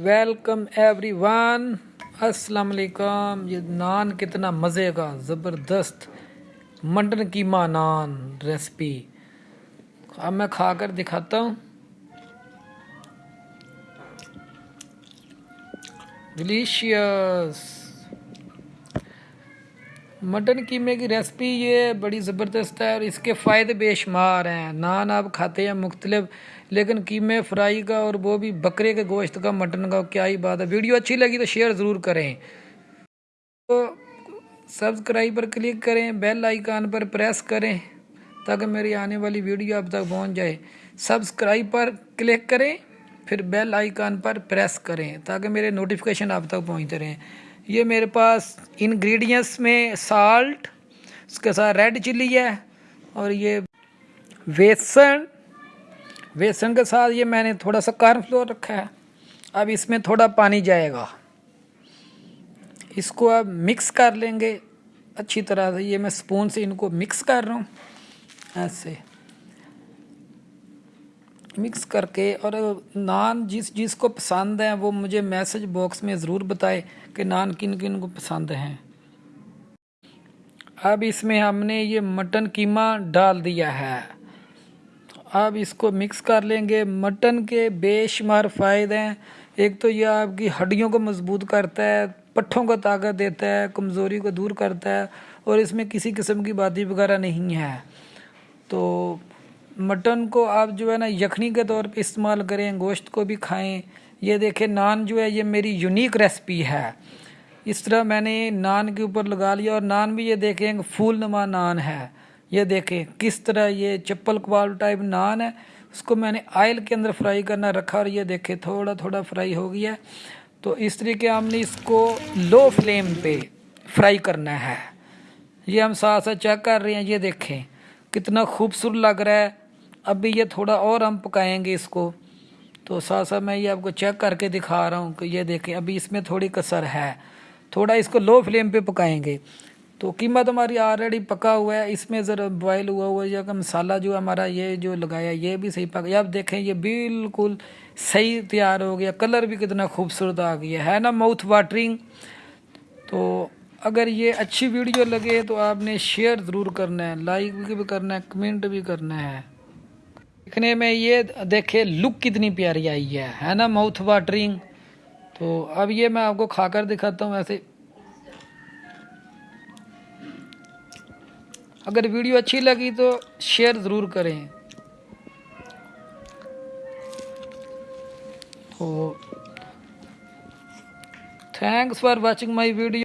Welcome every one السلام علیکم یہ نان کتنا مزے کا زبردست. مٹن کیما نان ریسپی اب میں کھا کر دکھاتا ہوں. ڈلیشیس مٹن قیمے کی ریسپی یہ بڑی زبردست ہے اور اس کے فائدے بے شمار ہیں۔ نان آپ کھاتے ہیں مختلف، لیکن قیمے فرائی کا اور وہ بھی بکرے کے گوشت کا، مٹن کا، کیا ہی بات ہے۔ ویڈیو اچھی لگی تو شیئر ضرور کریں۔ تو سبسکرائب پر کلک کریں، بیل آئیکن پر پریس کریں تاکہ میری آنے والی ویڈیو اب تک پہنچ جائے۔ سبسکرائب پر کلک کریں، پھر بیل آئیکن پر پریس کریں تاکہ میرے نوٹیفیکیشن اب تک پہنچتے رہیں۔ یہ میرے پاس انگریڈینس میں سالٹ اس کے ساتھ ریڈ چلی ہے اور یہ بیسن بیسن کے ساتھ یہ میں نے تھوڑا سا کارن فلور رکھا ہے۔ اب اس میں تھوڑا پانی جائے گا۔ اس کو اب مکس کر لیں گے۔ اچھی طرح سے یہ میں سپون سے ان کو مکس کر رہا ہوں۔ ایسے۔ مکس کر کے اور نان جس جس کو پسند ہیں وہ مجھے میسج باکس میں ضرور بتائے کہ نان کن کن کو پسند ہیں اب اس میں ہم نے یہ مٹن قیمہ ڈال دیا ہے اب اس کو مکس کر لیں گے مٹن کے بے شمار فائدے ہیں ایک تو یہ آپ کی ہڈیوں کو مضبوط کرتا ہے پٹھوں کو طاقت دیتا ہے کمزوری کو دور کرتا ہے اور اس میں کسی قسم کی بادی وغیرہ نہیں ہے تو مٹن کو آپ جو ہے نا یخنی کے طور پہ استعمال کریں، گوشت کو بھی کھائیں۔ یہ دیکھیں، نان جو ہے، یہ میری یونیک ریسپی ہے۔ اس طرح میں نے نان کے اوپر لگا لیا اور نان بھی یہ دیکھیں پھول نما نان ہے۔ یہ دیکھیں کس طرح یہ چپل کوال ٹائپ نان ہے۔ اس کو میں نے آئل کے اندر فرائی کرنا رکھا اور یہ دیکھیں تھوڑا تھوڑا فرائی ہو گیا تو اس طریقے ہم نے اس کو لو فلیم پہ فرائی کرنا ہے۔ یہ ہم ساتھ ساتھ چیک کر رہے ہیں، یہ دیکھیں کتنا خوبصورت لگ رہا ہے۔ ابھی یہ تھوڑا اور ہم پکائیں گے اس کو۔ تو ساتھ ساتھ میں یہ آپ کو چیک کر کے دکھا رہا ہوں کہ یہ دیکھیں، ابھی اس میں تھوڑی کسر ہے۔ تھوڑا اس کو لو فلیم پہ پکائیں گے۔ تو قیمت ہماری آلریڈی پکا ہوا ہے۔ اس میں ذرا بوائل ہوا ہوا ہے۔ کہ مسالہ جو ہمارا یہ جو لگایا، یہ بھی صحیح پکا۔ اب دیکھیں، یہ بالکل صحیح تیار ہو گیا۔ کلر بھی کتنا خوبصورت آ گیا ہے نا؟ ماؤتھ واٹرنگ تو اگر یہ اچھی ویڈیو لگے تو آپ نے شیئر ضرور کرنا ہے لائک بھی کرنا ہے کمنٹ بھی کرنا ہے۔ دیکھنے میں یہ دیکھے لک کتنی پیاری آئی ہے ہے نا ماؤتھ واٹرنگ تو اب یہ میں آپ کو کھا کر دکھاتا ہوں ایسے۔ اگر ویڈیو اچھی لگی تو شیئر ضرور کریں۔ تو thanks for watching my video